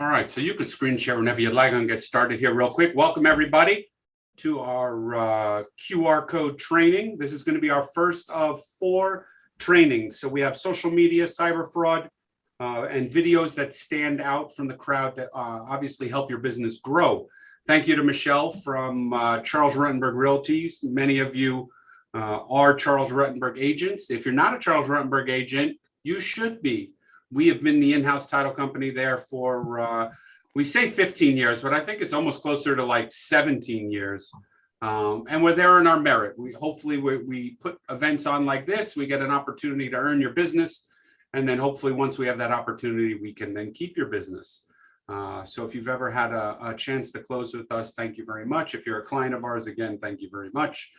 All right, so you could screen share whenever you'd like and get started here real quick. Welcome everybody to our uh, QR code training. This is going to be our first of four trainings. So we have social media, cyber fraud, uh, and videos that stand out from the crowd that uh, obviously help your business grow. Thank you to Michelle from uh, Charles Rutenberg Realty. Many of you uh, are Charles Rutenberg agents. If you're not a Charles Rutenberg agent, you should be we have been the in-house title company there for, uh, we say 15 years, but I think it's almost closer to like 17 years. Um, and we're there in our merit. We hopefully we, we put events on like this, we get an opportunity to earn your business. And then hopefully once we have that opportunity, we can then keep your business. Uh, so if you've ever had a, a, chance to close with us, thank you very much. If you're a client of ours, again, thank you very much.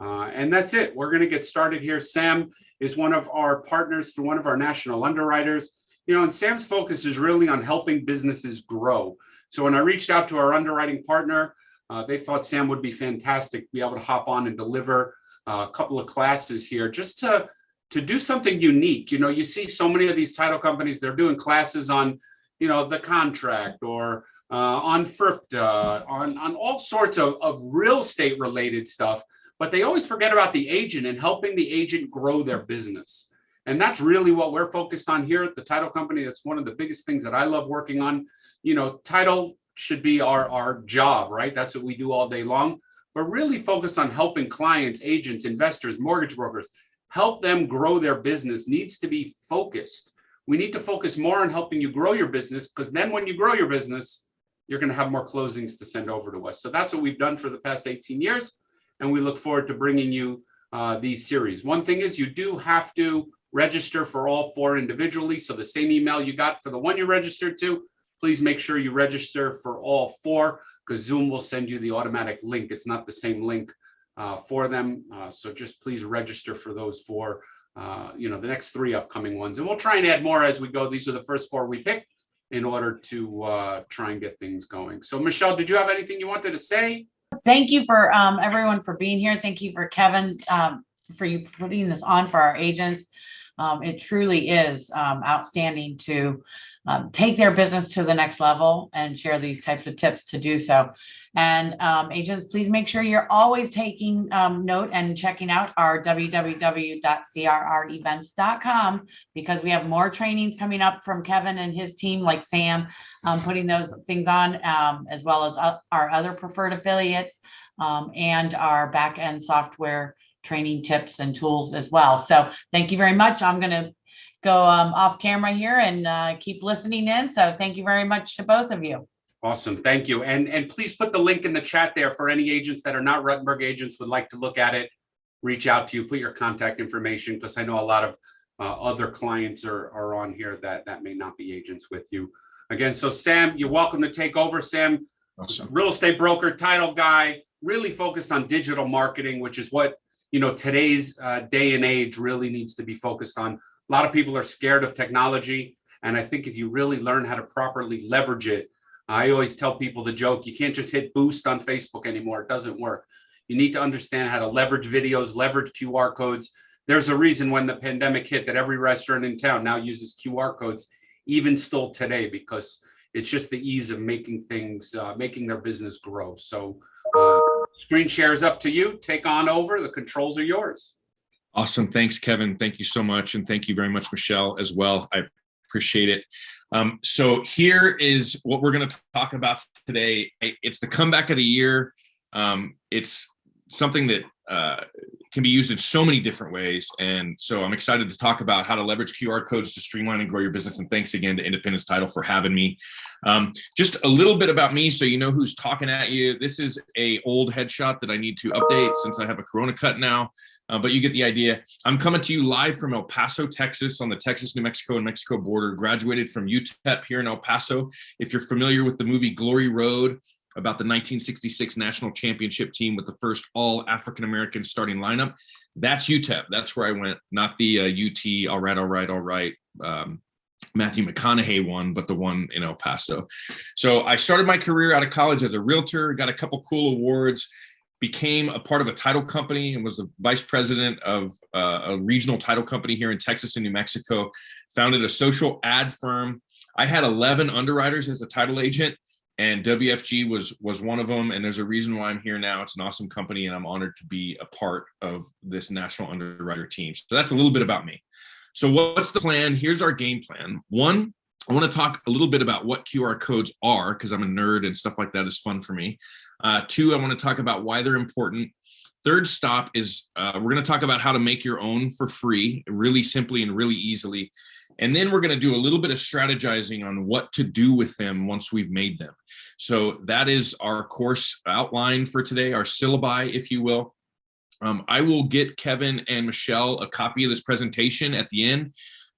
Uh, and that's it. We're going to get started here. Sam is one of our partners one of our national underwriters. You know, and Sam's focus is really on helping businesses grow. So when I reached out to our underwriting partner, uh, they thought Sam would be fantastic to be able to hop on and deliver uh, a couple of classes here just to to do something unique. You know, you see so many of these title companies, they're doing classes on, you know, the contract or uh, on FIRPTA, on, on all sorts of, of real estate related stuff but they always forget about the agent and helping the agent grow their business. And that's really what we're focused on here at the title company. That's one of the biggest things that I love working on. You know, title should be our, our job, right? That's what we do all day long, but really focused on helping clients, agents, investors, mortgage brokers, help them grow their business needs to be focused. We need to focus more on helping you grow your business because then when you grow your business, you're going to have more closings to send over to us. So that's what we've done for the past 18 years and we look forward to bringing you uh, these series. One thing is you do have to register for all four individually. So the same email you got for the one you registered to, please make sure you register for all four because Zoom will send you the automatic link. It's not the same link uh, for them. Uh, so just please register for those four, uh, you know, the next three upcoming ones. And we'll try and add more as we go. These are the first four we picked in order to uh, try and get things going. So Michelle, did you have anything you wanted to say? Thank you for um, everyone for being here. Thank you for Kevin um, for you putting this on for our agents. Um, it truly is um, outstanding to um, take their business to the next level and share these types of tips to do so. And um, agents, please make sure you're always taking um, note and checking out our www.crrevents.com because we have more trainings coming up from Kevin and his team, like Sam, um, putting those things on, as well as uh, our other preferred affiliates and our back end software training tips and tools as well. So thank you very much. I'm going to go um, off camera here and uh, keep listening in. So thank you very much to both of you. Awesome, thank you. And, and please put the link in the chat there for any agents that are not Rutenberg agents would like to look at it, reach out to you, put your contact information, because I know a lot of uh, other clients are, are on here that, that may not be agents with you. Again, so Sam, you're welcome to take over. Sam, awesome. real estate broker, title guy, really focused on digital marketing, which is what you know today's uh, day and age really needs to be focused on. A lot of people are scared of technology. And I think if you really learn how to properly leverage it, I always tell people the joke, you can't just hit boost on Facebook anymore. It doesn't work. You need to understand how to leverage videos, leverage QR codes. There's a reason when the pandemic hit that every restaurant in town now uses QR codes, even still today, because it's just the ease of making things, uh, making their business grow. So screen share is up to you. Take on over. The controls are yours. Awesome. Thanks, Kevin. Thank you so much. And thank you very much, Michelle, as well. I appreciate it. Um, so here is what we're going to talk about today. It's the comeback of the year. Um, it's something that uh, can be used in so many different ways. And so I'm excited to talk about how to leverage QR codes to streamline and grow your business. And thanks again to Independence Title for having me. Um, just a little bit about me so you know who's talking at you. This is a old headshot that I need to update since I have a Corona cut now uh, but you get the idea. I'm coming to you live from El Paso, Texas on the Texas, New Mexico and Mexico border, graduated from UTEP here in El Paso. If you're familiar with the movie Glory Road, about the 1966 national championship team with the first all African-American starting lineup, that's UTEP. That's where I went, not the uh, UT, all right, all right, all right, um, Matthew McConaughey one, but the one in El Paso. So I started my career out of college as a realtor, got a couple cool awards, became a part of a title company and was the vice president of uh, a regional title company here in Texas and New Mexico, founded a social ad firm I had 11 underwriters as a title agent and WFG was was one of them. And there's a reason why I'm here now. It's an awesome company and I'm honored to be a part of this national underwriter team. So that's a little bit about me. So what's the plan? Here's our game plan. One, I want to talk a little bit about what QR codes are because I'm a nerd and stuff like that is fun for me. Uh, two, I want to talk about why they're important. Third stop is uh, we're going to talk about how to make your own for free, really simply and really easily. And then we're going to do a little bit of strategizing on what to do with them once we've made them. So that is our course outline for today, our syllabi, if you will. Um, I will get Kevin and Michelle a copy of this presentation at the end.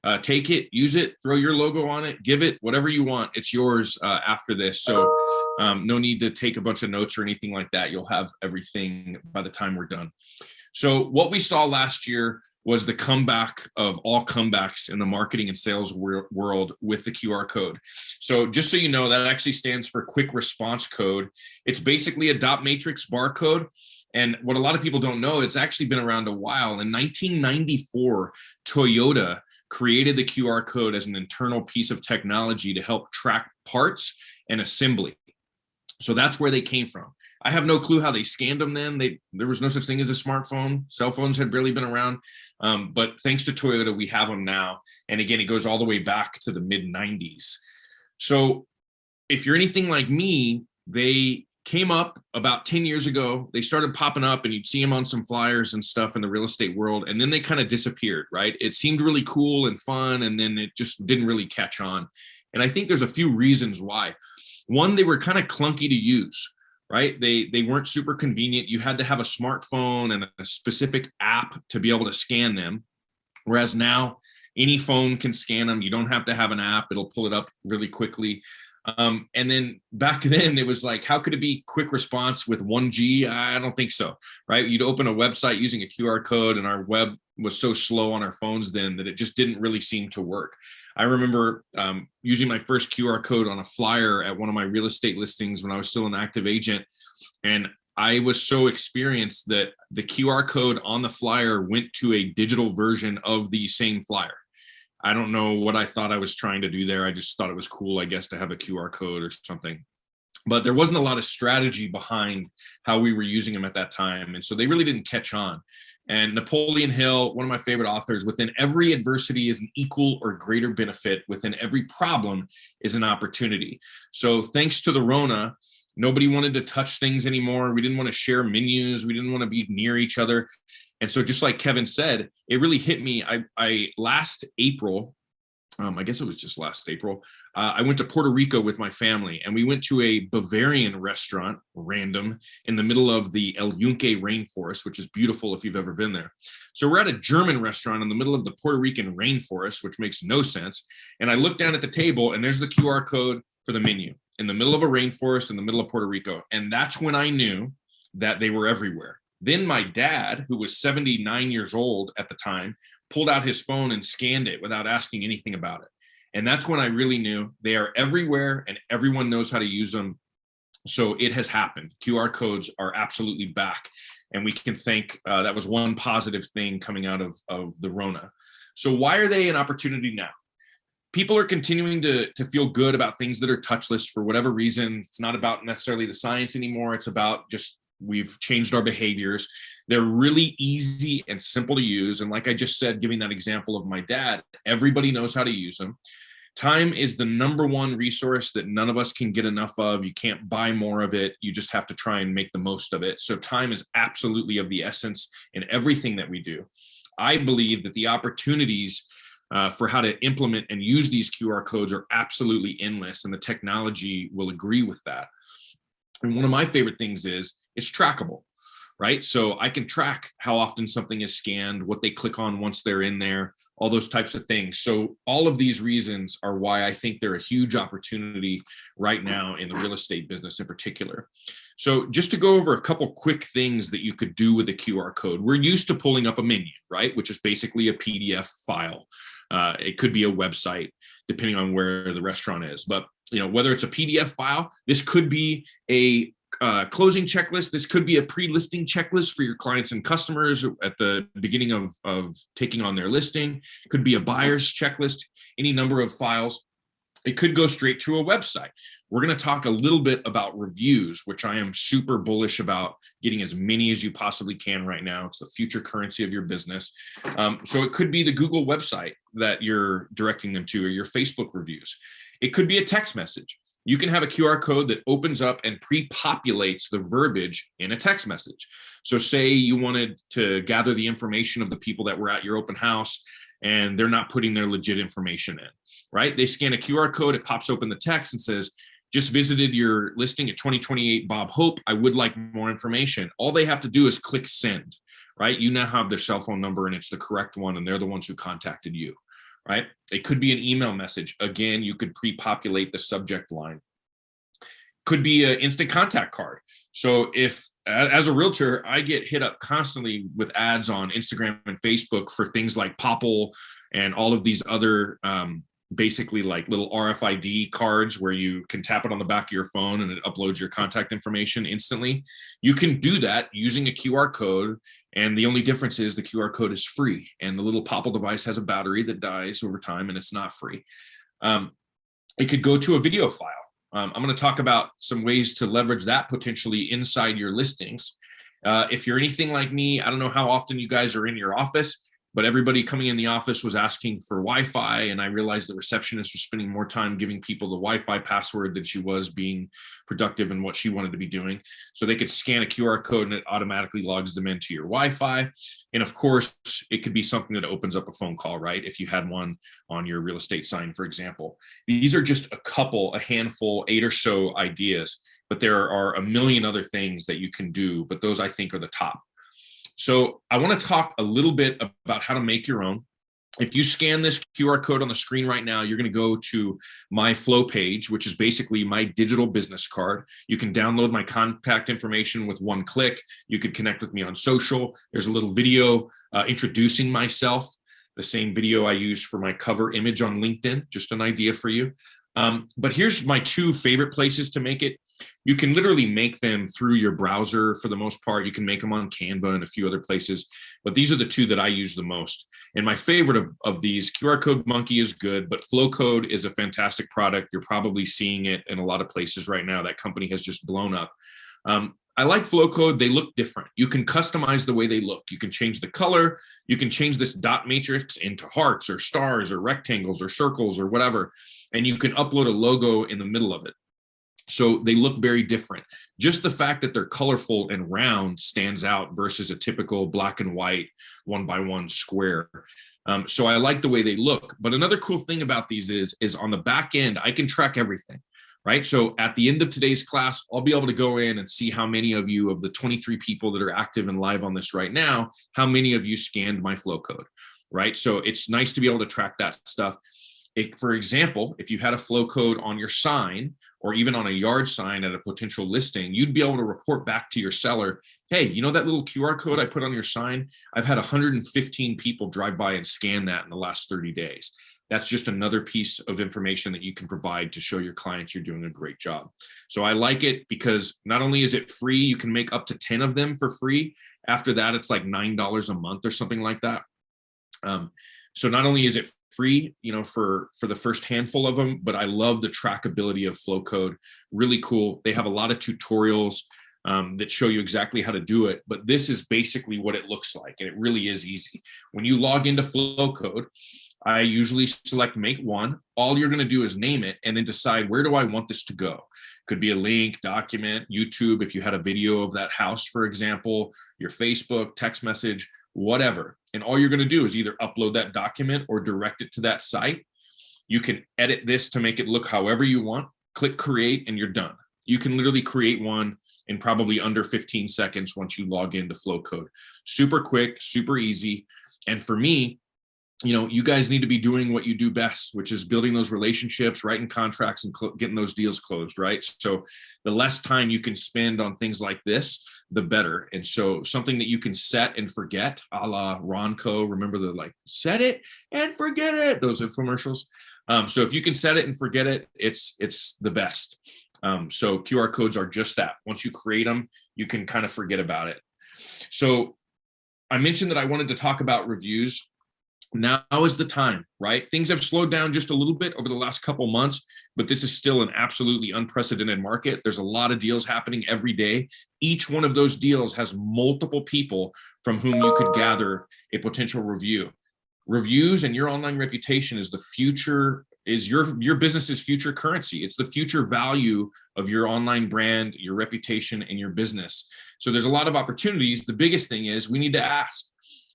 Uh, take it, use it, throw your logo on it, give it whatever you want. It's yours uh, after this. So um, no need to take a bunch of notes or anything like that. You'll have everything by the time we're done. So what we saw last year was the comeback of all comebacks in the marketing and sales wor world with the QR code. So just so you know, that actually stands for quick response code. It's basically a dot matrix barcode. And what a lot of people don't know, it's actually been around a while. In 1994, Toyota created the QR code as an internal piece of technology to help track parts and assembly. So that's where they came from. I have no clue how they scanned them then. They there was no such thing as a smartphone. Cell phones had barely been around. Um, but thanks to Toyota, we have them now. And again, it goes all the way back to the mid 90s. So if you're anything like me, they came up about 10 years ago. They started popping up and you'd see them on some flyers and stuff in the real estate world. And then they kind of disappeared, right? It seemed really cool and fun. And then it just didn't really catch on. And I think there's a few reasons why. One, they were kind of clunky to use right? They they weren't super convenient. You had to have a smartphone and a specific app to be able to scan them. Whereas now any phone can scan them. You don't have to have an app. It'll pull it up really quickly. Um, and then back then it was like, how could it be quick response with 1G? I don't think so, right? You'd open a website using a QR code and our web was so slow on our phones then that it just didn't really seem to work. I remember um, using my first QR code on a flyer at one of my real estate listings when I was still an active agent. And I was so experienced that the QR code on the flyer went to a digital version of the same flyer. I don't know what I thought I was trying to do there. I just thought it was cool, I guess, to have a QR code or something. But there wasn't a lot of strategy behind how we were using them at that time. And so they really didn't catch on. And Napoleon Hill, one of my favorite authors, within every adversity is an equal or greater benefit. Within every problem is an opportunity. So thanks to the Rona, nobody wanted to touch things anymore. We didn't want to share menus. We didn't want to be near each other. And so just like Kevin said, it really hit me. I, I last April, um, I guess it was just last April, uh, I went to Puerto Rico with my family and we went to a Bavarian restaurant, random, in the middle of the El Yunque rainforest, which is beautiful if you've ever been there. So we're at a German restaurant in the middle of the Puerto Rican rainforest, which makes no sense. And I look down at the table and there's the QR code for the menu in the middle of a rainforest in the middle of Puerto Rico. And that's when I knew that they were everywhere. Then my dad, who was 79 years old at the time, pulled out his phone and scanned it without asking anything about it. And that's when I really knew they are everywhere and everyone knows how to use them. So it has happened. QR codes are absolutely back. And we can thank uh, that was one positive thing coming out of, of the Rona. So why are they an opportunity now? People are continuing to, to feel good about things that are touchless for whatever reason. It's not about necessarily the science anymore. It's about just we've changed our behaviors. They're really easy and simple to use. And like I just said, giving that example of my dad, everybody knows how to use them. Time is the number one resource that none of us can get enough of. You can't buy more of it. You just have to try and make the most of it. So time is absolutely of the essence in everything that we do. I believe that the opportunities uh, for how to implement and use these QR codes are absolutely endless and the technology will agree with that. And one of my favorite things is it's trackable, right? So I can track how often something is scanned, what they click on once they're in there, all those types of things. So all of these reasons are why I think they're a huge opportunity right now in the real estate business in particular. So just to go over a couple quick things that you could do with a QR code. We're used to pulling up a menu, right? Which is basically a PDF file. Uh, it could be a website, depending on where the restaurant is. But you know, whether it's a PDF file, this could be a uh, closing checklist. This could be a pre-listing checklist for your clients and customers at the beginning of, of taking on their listing. It could be a buyer's checklist, any number of files. It could go straight to a website. We're going to talk a little bit about reviews, which I am super bullish about getting as many as you possibly can right now. It's the future currency of your business. Um, so it could be the Google website that you're directing them to or your Facebook reviews. It could be a text message. You can have a QR code that opens up and pre-populates the verbiage in a text message. So say you wanted to gather the information of the people that were at your open house and they're not putting their legit information in, right? They scan a QR code, it pops open the text and says, just visited your listing at 2028 Bob Hope. I would like more information. All they have to do is click send, right? You now have their cell phone number and it's the correct one and they're the ones who contacted you, right? It could be an email message. Again, you could pre-populate the subject line. Could be an instant contact card. So if, as a realtor, I get hit up constantly with ads on Instagram and Facebook for things like Popl and all of these other um, basically like little RFID cards where you can tap it on the back of your phone and it uploads your contact information instantly. You can do that using a QR code. And the only difference is the QR code is free and the little Popl device has a battery that dies over time and it's not free. Um, it could go to a video file. Um, I'm going to talk about some ways to leverage that potentially inside your listings. Uh, if you're anything like me, I don't know how often you guys are in your office, but everybody coming in the office was asking for Wi-Fi and I realized the receptionist was spending more time giving people the Wi-Fi password than she was being productive in what she wanted to be doing. So they could scan a QR code and it automatically logs them into your Wi-Fi. And of course, it could be something that opens up a phone call, right? If you had one on your real estate sign, for example. These are just a couple, a handful, eight or so ideas, but there are a million other things that you can do, but those I think are the top. So I want to talk a little bit about how to make your own. If you scan this QR code on the screen right now, you're going to go to my flow page, which is basically my digital business card. You can download my contact information with one click. You could connect with me on social. There's a little video uh, introducing myself, the same video I use for my cover image on LinkedIn, just an idea for you. Um, but here's my two favorite places to make it. You can literally make them through your browser for the most part. You can make them on Canva and a few other places, but these are the two that I use the most. And my favorite of, of these, QR Code Monkey is good, but Flowcode is a fantastic product. You're probably seeing it in a lot of places right now. That company has just blown up. Um, I like Flowcode. They look different. You can customize the way they look. You can change the color. You can change this dot matrix into hearts or stars or rectangles or circles or whatever. And you can upload a logo in the middle of it. So they look very different. Just the fact that they're colorful and round stands out versus a typical black and white one by one square. Um, so I like the way they look. But another cool thing about these is, is on the back end, I can track everything, right? So at the end of today's class, I'll be able to go in and see how many of you of the 23 people that are active and live on this right now, how many of you scanned my flow code, right? So it's nice to be able to track that stuff. It, for example, if you had a flow code on your sign, or even on a yard sign at a potential listing, you'd be able to report back to your seller, hey, you know that little QR code I put on your sign? I've had 115 people drive by and scan that in the last 30 days. That's just another piece of information that you can provide to show your clients you're doing a great job. So I like it because not only is it free, you can make up to 10 of them for free. After that, it's like $9 a month or something like that. Um, so not only is it free, you know, for, for the first handful of them, but I love the trackability of Flowcode. Really cool. They have a lot of tutorials um, that show you exactly how to do it. But this is basically what it looks like. And it really is easy. When you log into Flowcode, I usually select make one. All you're going to do is name it and then decide where do I want this to go? Could be a link, document, YouTube, if you had a video of that house, for example, your Facebook, text message, whatever. And all you're going to do is either upload that document or direct it to that site. You can edit this to make it look however you want. Click create and you're done. You can literally create one in probably under 15 seconds once you log into Flowcode. Super quick, super easy. And for me, you know, you guys need to be doing what you do best, which is building those relationships, writing contracts and getting those deals closed, right? So the less time you can spend on things like this, the better. And so something that you can set and forget, a la Ronco, remember the like, set it and forget it, those infomercials. Um, so if you can set it and forget it, it's it's the best. Um, so QR codes are just that. Once you create them, you can kind of forget about it. So I mentioned that I wanted to talk about reviews. Now is the time, right? Things have slowed down just a little bit over the last couple months, but this is still an absolutely unprecedented market. There's a lot of deals happening every day. Each one of those deals has multiple people from whom you could gather a potential review. Reviews and your online reputation is the future is your your business's future currency. It's the future value of your online brand, your reputation and your business. So there's a lot of opportunities. The biggest thing is we need to ask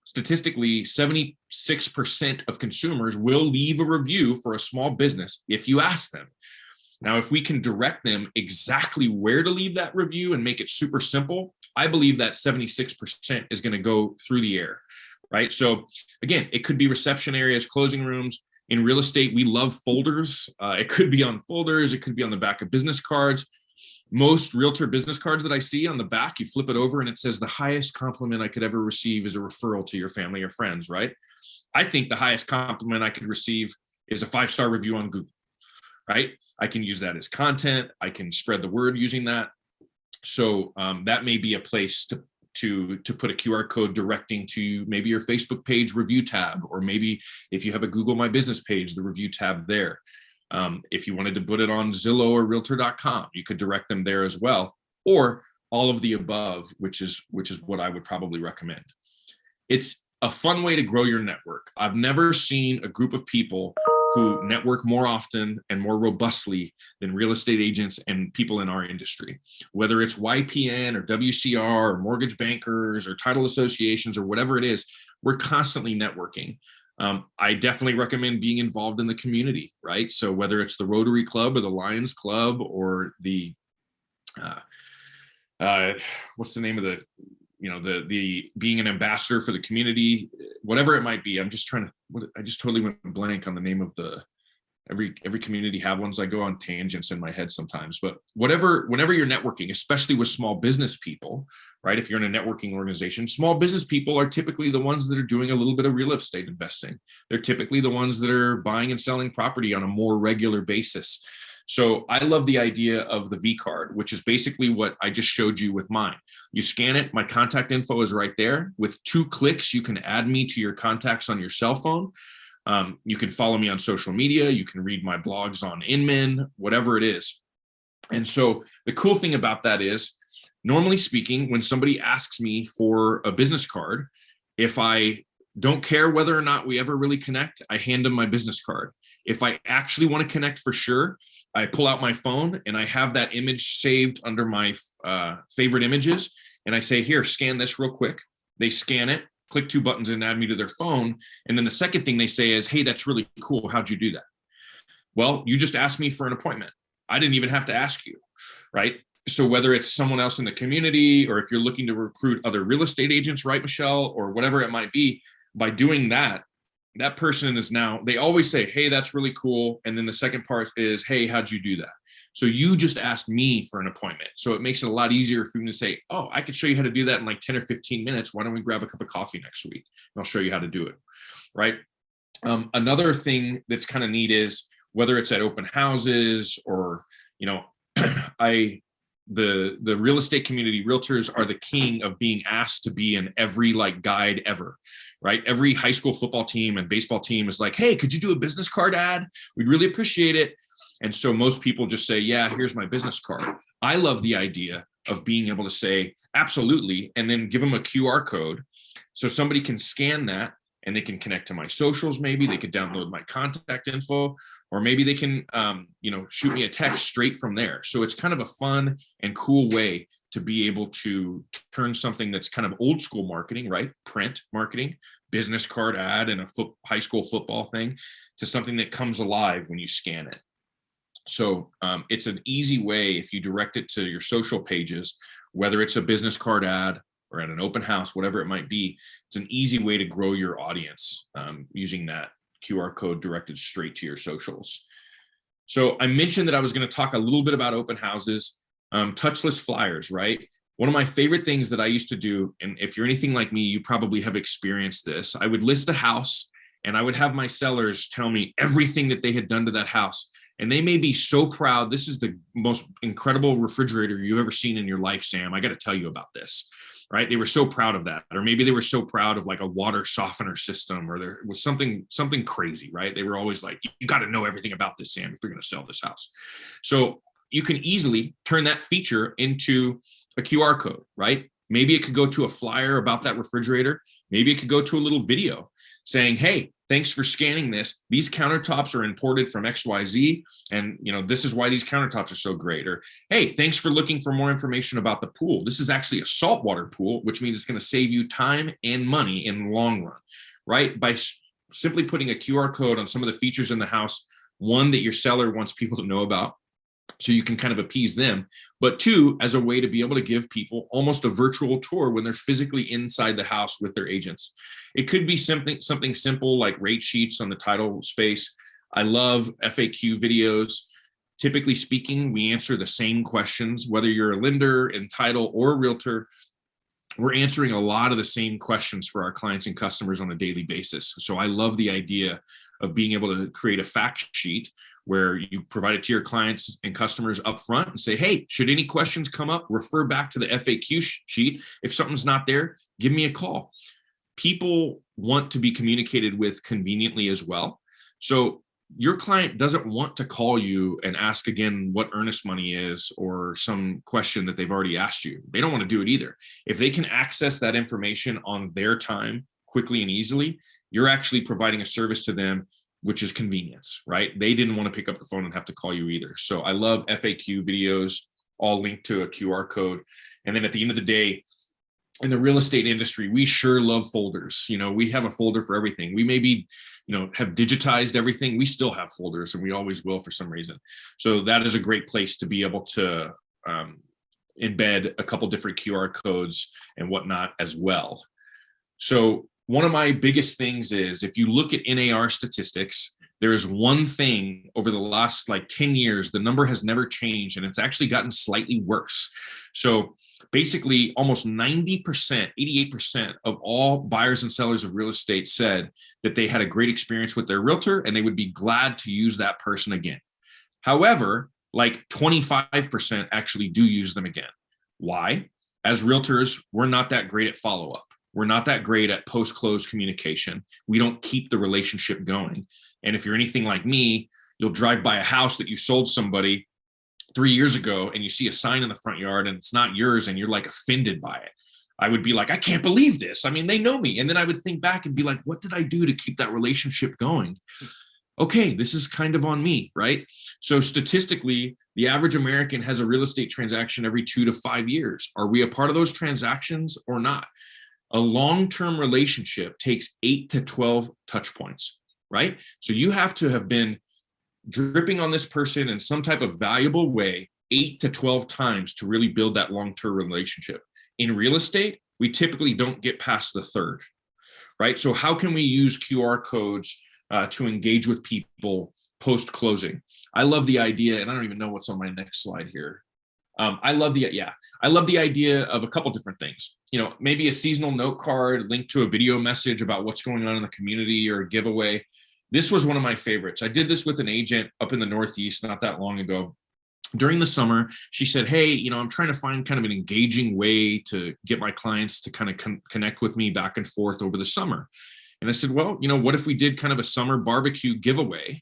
statistically 76% of consumers will leave a review for a small business if you ask them. Now, if we can direct them exactly where to leave that review and make it super simple, I believe that 76% is going to go through the air, right? So again, it could be reception areas, closing rooms. In real estate, we love folders. Uh, it could be on folders. It could be on the back of business cards most realtor business cards that I see on the back, you flip it over and it says the highest compliment I could ever receive is a referral to your family or friends, right? I think the highest compliment I could receive is a five-star review on Google, right? I can use that as content. I can spread the word using that. So um, that may be a place to to to put a QR code directing to maybe your Facebook page review tab, or maybe if you have a Google My Business page, the review tab there. Um, if you wanted to put it on Zillow or realtor.com, you could direct them there as well, or all of the above, which is which is what I would probably recommend. It's a fun way to grow your network. I've never seen a group of people who network more often and more robustly than real estate agents and people in our industry. Whether it's YPN or WCR or mortgage bankers or title associations or whatever it is, we're constantly networking. Um, I definitely recommend being involved in the community, right? So whether it's the Rotary Club or the Lions Club or the, uh, uh, what's the name of the, you know, the the being an ambassador for the community, whatever it might be. I'm just trying to. What, I just totally went blank on the name of the. Every every community have ones. I go on tangents in my head sometimes, but whatever, whenever you're networking, especially with small business people, right? If you're in a networking organization, small business people are typically the ones that are doing a little bit of real estate investing. They're typically the ones that are buying and selling property on a more regular basis. So I love the idea of the V card, which is basically what I just showed you with mine. You scan it, my contact info is right there. With two clicks, you can add me to your contacts on your cell phone. Um, you can follow me on social media. You can read my blogs on Inman, whatever it is. And so the cool thing about that is, normally speaking, when somebody asks me for a business card, if I don't care whether or not we ever really connect, I hand them my business card. If I actually want to connect for sure, I pull out my phone and I have that image saved under my uh, favorite images. And I say, here, scan this real quick. They scan it, click two buttons and add me to their phone. And then the second thing they say is, hey, that's really cool. How'd you do that? Well, you just asked me for an appointment. I didn't even have to ask you, right? So whether it's someone else in the community or if you're looking to recruit other real estate agents, right, Michelle, or whatever it might be, by doing that, that person is now, they always say, hey, that's really cool. And then the second part is, hey, how'd you do that? So you just asked me for an appointment. So it makes it a lot easier for me to say, oh, I could show you how to do that in like 10 or 15 minutes. Why don't we grab a cup of coffee next week? And I'll show you how to do it, right? Um, another thing that's kind of neat is whether it's at open houses or, you know, I the the real estate community realtors are the king of being asked to be in every like guide ever right every high school football team and baseball team is like hey could you do a business card ad we'd really appreciate it and so most people just say yeah here's my business card i love the idea of being able to say absolutely and then give them a qr code so somebody can scan that and they can connect to my socials maybe they could download my contact info or maybe they can, um, you know, shoot me a text straight from there. So it's kind of a fun and cool way to be able to turn something that's kind of old school marketing, right? Print marketing, business card ad and a high school football thing to something that comes alive when you scan it. So um, it's an easy way if you direct it to your social pages, whether it's a business card ad or at an open house, whatever it might be, it's an easy way to grow your audience um, using that QR code directed straight to your socials. So I mentioned that I was going to talk a little bit about open houses, um, touchless flyers, right? One of my favorite things that I used to do, and if you're anything like me, you probably have experienced this. I would list a house and I would have my sellers tell me everything that they had done to that house. And they may be so proud. This is the most incredible refrigerator you've ever seen in your life, Sam. I got to tell you about this right? They were so proud of that, or maybe they were so proud of like a water softener system, or there was something something crazy, right? They were always like, "You got to know everything about this, Sam, if you're going to sell this house." So you can easily turn that feature into a QR code, right? Maybe it could go to a flyer about that refrigerator. Maybe it could go to a little video saying, "Hey, thanks for scanning this. These countertops are imported from XYZ, and you know this is why these countertops are so great." Or, "Hey, thanks for looking for more information about the pool. This is actually a saltwater pool, which means it's going to save you time and money in the long run." Right? By simply putting a QR code on some of the features in the house, one that your seller wants people to know about, so you can kind of appease them. But two as a way to be able to give people almost a virtual tour when they're physically inside the house with their agents. It could be something something simple like rate sheets on the title space. I love faq videos. Typically speaking we answer the same questions whether you're a lender in title or a realtor. We're answering a lot of the same questions for our clients and customers on a daily basis. So i love the idea of being able to create a fact sheet where you provide it to your clients and customers up front and say, hey, should any questions come up, refer back to the FAQ sheet. If something's not there, give me a call. People want to be communicated with conveniently as well. So your client doesn't want to call you and ask again what earnest money is or some question that they've already asked you. They don't want to do it either. If they can access that information on their time quickly and easily, you're actually providing a service to them which is convenience, right? They didn't want to pick up the phone and have to call you either. So I love FAQ videos, all linked to a QR code. And then at the end of the day, in the real estate industry, we sure love folders. You know, we have a folder for everything. We maybe, you know, have digitized everything. We still have folders and we always will for some reason. So that is a great place to be able to um, embed a couple different QR codes and whatnot as well. So one of my biggest things is if you look at NAR statistics, there is one thing over the last like 10 years, the number has never changed and it's actually gotten slightly worse. So basically almost 90%, 88% of all buyers and sellers of real estate said that they had a great experience with their realtor and they would be glad to use that person again. However, like 25% actually do use them again. Why? As realtors, we're not that great at follow up. We're not that great at post close communication. We don't keep the relationship going. And if you're anything like me, you'll drive by a house that you sold somebody three years ago and you see a sign in the front yard and it's not yours and you're like offended by it. I would be like, I can't believe this. I mean, they know me. And then I would think back and be like, what did I do to keep that relationship going? Okay, this is kind of on me, right? So statistically, the average American has a real estate transaction every two to five years. Are we a part of those transactions or not? A long-term relationship takes eight to 12 touch points, right? So you have to have been dripping on this person in some type of valuable way eight to 12 times to really build that long-term relationship. In real estate, we typically don't get past the third, right? So how can we use QR codes uh, to engage with people post-closing? I love the idea, and I don't even know what's on my next slide here. Um, I love the, yeah, I love the idea of a couple different things. You know, maybe a seasonal note card linked to a video message about what's going on in the community or a giveaway. This was one of my favorites. I did this with an agent up in the Northeast not that long ago. During the summer, she said, Hey, you know, I'm trying to find kind of an engaging way to get my clients to kind of con connect with me back and forth over the summer. And I said, Well, you know, what if we did kind of a summer barbecue giveaway?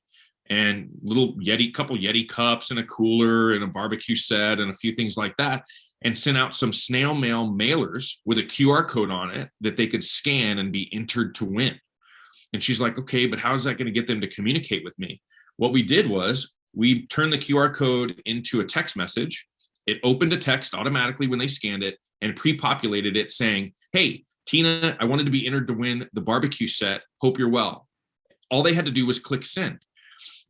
And little Yeti, couple Yeti cups and a cooler and a barbecue set and a few things like that, and sent out some snail mail mailers with a QR code on it that they could scan and be entered to win. And she's like, okay, but how is that going to get them to communicate with me? What we did was we turned the QR code into a text message. It opened a text automatically when they scanned it and pre-populated it saying, hey, Tina, I wanted to be entered to win the barbecue set. Hope you're well. All they had to do was click send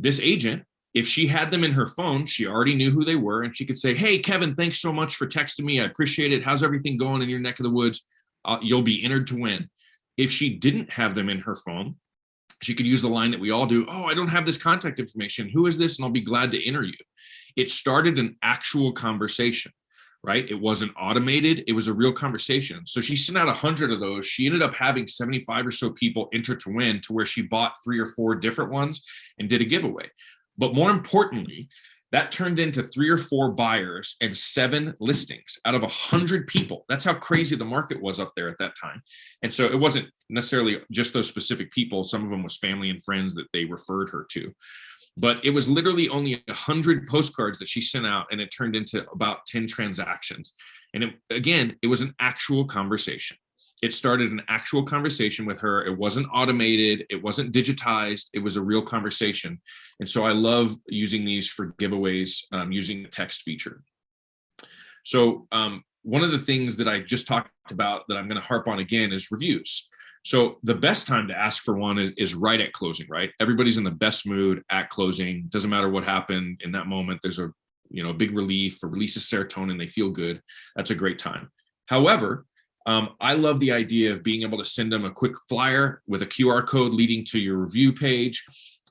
this agent, if she had them in her phone, she already knew who they were and she could say, Hey, Kevin, thanks so much for texting me. I appreciate it. How's everything going in your neck of the woods? Uh, you'll be entered to win. If she didn't have them in her phone, she could use the line that we all do. Oh, I don't have this contact information. Who is this? And I'll be glad to enter you. It started an actual conversation, right? It wasn't automated. It was a real conversation. So she sent out a hundred of those. She ended up having 75 or so people enter to win to where she bought three or four different ones and did a giveaway. But more importantly, That turned into three or four buyers and seven listings out of a hundred people. That's how crazy the market was up there at that time. And so it wasn't necessarily just those specific people. Some of them was family and friends that they referred her to. But it was literally only a hundred postcards that she sent out and it turned into about 10 transactions. And it, again, it was an actual conversation it started an actual conversation with her. It wasn't automated. It wasn't digitized. It was a real conversation. And so I love using these for giveaways um, using the text feature. So um, one of the things that I just talked about that I'm going to harp on again is reviews. So the best time to ask for one is, is right at closing, right? Everybody's in the best mood at closing. Doesn't matter what happened in that moment. There's a you know, big relief, a release of serotonin. They feel good. That's a great time. However, um, I love the idea of being able to send them a quick flyer with a QR code leading to your review page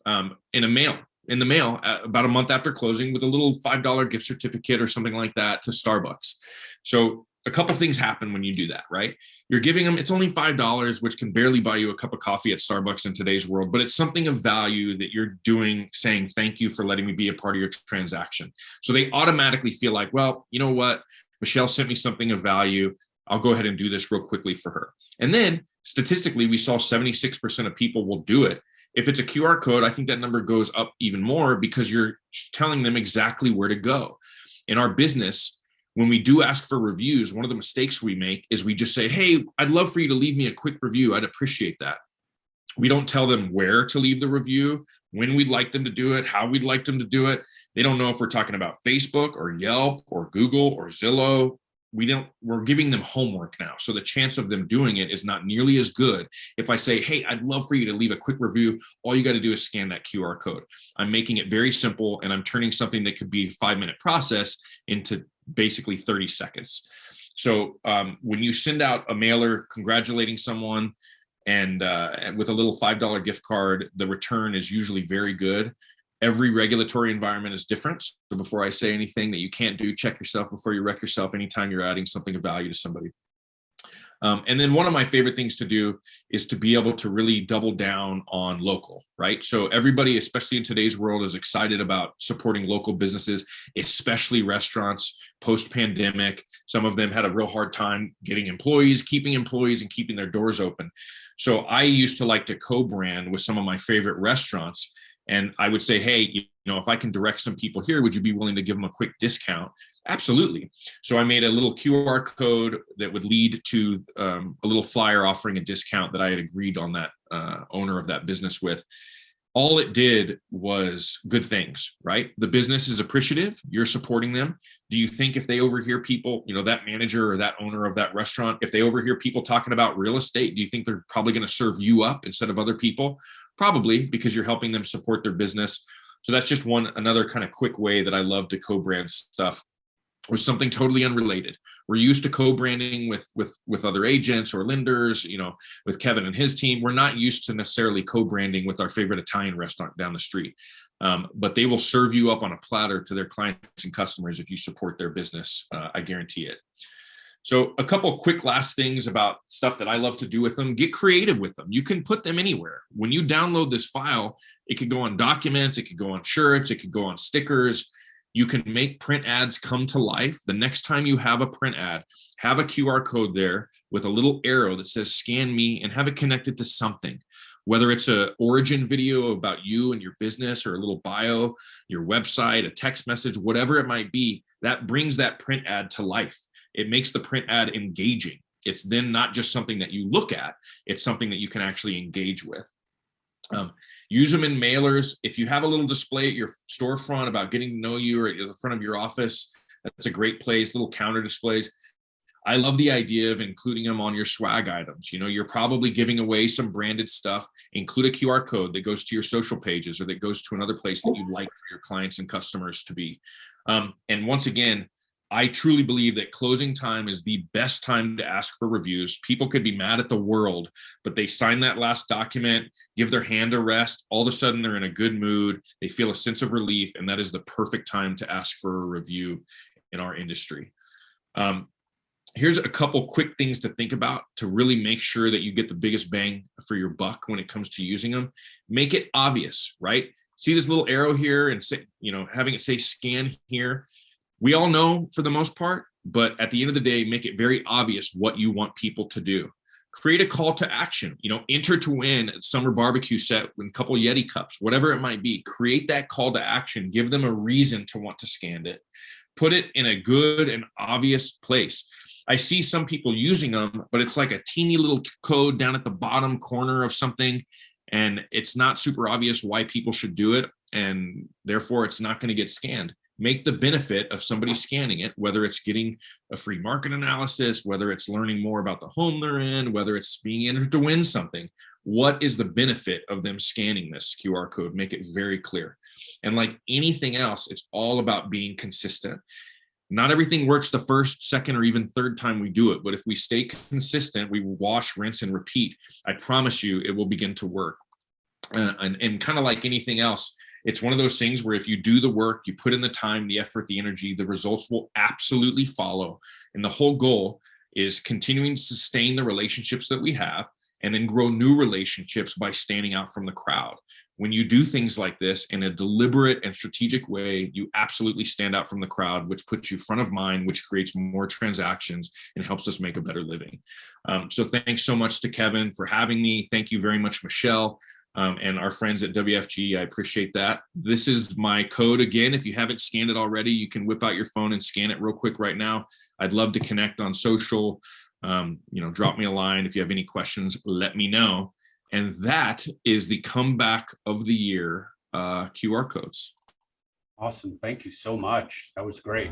um, in a mail, in the mail uh, about a month after closing with a little $5 gift certificate or something like that to Starbucks. So a couple things happen when you do that, right? You're giving them, it's only $5, which can barely buy you a cup of coffee at Starbucks in today's world, but it's something of value that you're doing, saying, thank you for letting me be a part of your transaction. So they automatically feel like, well, you know what? Michelle sent me something of value. I'll go ahead and do this real quickly for her. And then statistically, we saw 76% of people will do it. If it's a QR code, I think that number goes up even more because you're telling them exactly where to go. In our business, when we do ask for reviews, one of the mistakes we make is we just say, hey, I'd love for you to leave me a quick review. I'd appreciate that. We don't tell them where to leave the review, when we'd like them to do it, how we'd like them to do it. They don't know if we're talking about Facebook or Yelp or Google or Zillow we don't we're giving them homework now so the chance of them doing it is not nearly as good if i say hey i'd love for you to leave a quick review all you got to do is scan that qr code i'm making it very simple and i'm turning something that could be a five minute process into basically 30 seconds so um, when you send out a mailer congratulating someone and, uh, with a little five dollar gift card the return is usually very good every regulatory environment is different. So before I say anything that you can't do, check yourself before you wreck yourself anytime you're adding something of value to somebody. Um, and then one of my favorite things to do is to be able to really double down on local, right? So everybody, especially in today's world, is excited about supporting local businesses, especially restaurants post-pandemic. Some of them had a real hard time getting employees, keeping employees and keeping their doors open. So I used to like to co-brand with some of my favorite restaurants and I would say, hey, you know, if I can direct some people here, would you be willing to give them a quick discount? Absolutely. So I made a little QR code that would lead to um, a little flyer offering a discount that I had agreed on that uh, owner of that business with. All it did was good things, right? The business is appreciative. You're supporting them. Do you think if they overhear people, you know, that manager or that owner of that restaurant, if they overhear people talking about real estate, do you think they're probably going to serve you up instead of other people? Probably because you're helping them support their business. So that's just one another kind of quick way that I love to co-brand stuff or something totally unrelated. We're used to co-branding with with with other agents or lenders, you know, with Kevin and his team. We're not used to necessarily co-branding with our favorite Italian restaurant down the street. Um, but they will serve you up on a platter to their clients and customers if you support their business. Uh, I guarantee it. So a couple quick last things about stuff that I love to do with them, get creative with them. You can put them anywhere. When you download this file, it could go on documents, it could go on shirts, it could go on stickers. You can make print ads come to life. The next time you have a print ad, have a QR code there with a little arrow that says scan me and have it connected to something whether it's a origin video about you and your business or a little bio, your website, a text message, whatever it might be, that brings that print ad to life it makes the print ad engaging. It's then not just something that you look at, it's something that you can actually engage with. Um, use them in mailers. If you have a little display at your storefront about getting to know you or at the front of your office, that's a great place, little counter displays. I love the idea of including them on your swag items. You know, you're probably giving away some branded stuff, include a QR code that goes to your social pages or that goes to another place that you'd like for your clients and customers to be. Um, and once again, I truly believe that closing time is the best time to ask for reviews. People could be mad at the world, but they sign that last document, give their hand a rest. All of a sudden, they're in a good mood. They feel a sense of relief, and that is the perfect time to ask for a review in our industry. Um, here's a couple quick things to think about to really make sure that you get the biggest bang for your buck when it comes to using them. Make it obvious, right? see this little arrow here and say, you know, having it say scan here. We all know for the most part, but at the end of the day, make it very obvious what you want people to do. Create a call to action, you know, enter to win summer barbecue set with a couple Yeti cups, whatever it might be. Create that call to action, give them a reason to want to scan it. Put it in a good and obvious place. I see some people using them, but it's like a teeny little code down at the bottom corner of something and it's not super obvious why people should do it and therefore it's not going to get scanned make the benefit of somebody scanning it whether it's getting a free market analysis whether it's learning more about the home they're in whether it's being entered to win something what is the benefit of them scanning this qr code? Make it very clear. And like anything else it's all about being consistent. Not everything works the first second or even third time we do it but if we stay consistent we wash rinse and repeat. I promise you it will begin to work. Uh, and, and kind of like anything else it's one of those things where if you do the work you put in the time the effort the energy the results will absolutely follow and the whole goal is continuing to sustain the relationships that we have and then grow new relationships by standing out from the crowd when you do things like this in a deliberate and strategic way, you absolutely stand out from the crowd, which puts you front of mind, which creates more transactions and helps us make a better living. Um, so thanks so much to Kevin for having me. Thank you very much, Michelle. Um, and our friends at WFG, I appreciate that. This is my code again. If you haven't scanned it already, you can whip out your phone and scan it real quick right now. I'd love to connect on social. Um, you know, drop me a line. If you have any questions, let me know. And that is the comeback of the year uh, QR codes. Awesome. Thank you so much. That was great.